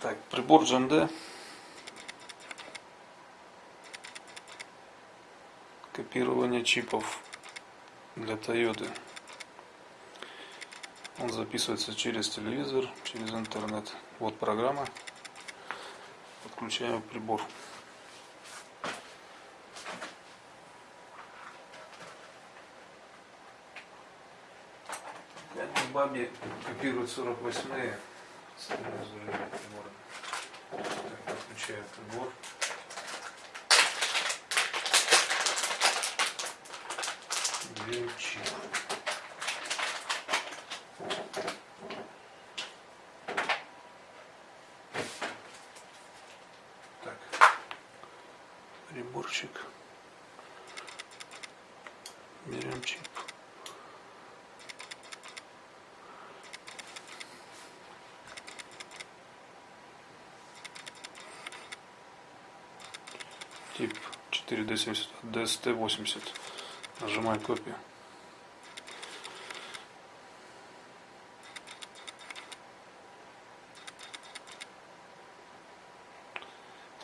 Так, прибор GMD. Копирование чипов для Toyota. Он записывается через телевизор, через интернет. Вот программа. Подключаем прибор. Бабе копирует 48-е с телевизора прибора. Так, подключаю прибор. Чип. Так, приборчик. Берем чип. Тип 4D70, DST80. Нажимаем копию.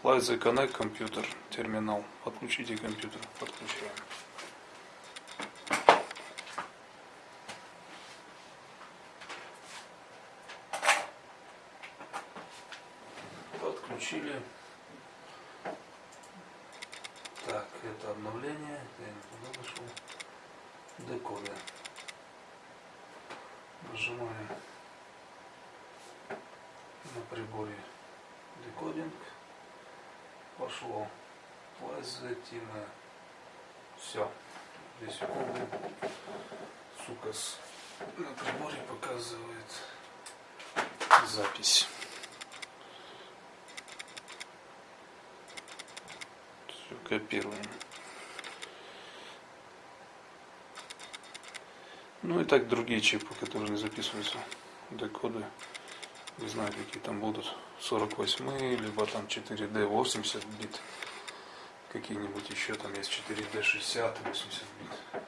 The Connect компьютер, терминал. Подключите компьютер. Подключаем. Подключили. Так, это обновление. Я не туда. Нажимаем на приборе декодинг. Пошло. Плазатина. Все. Две секунды. Сукас на приборе показывает запись. Все копируем. Ну и так другие чипы, которые записываются, декоды. Не знаю, какие там будут. 48 либо там 4D 80 бит. Какие-нибудь еще там есть 4D 60 80 бит.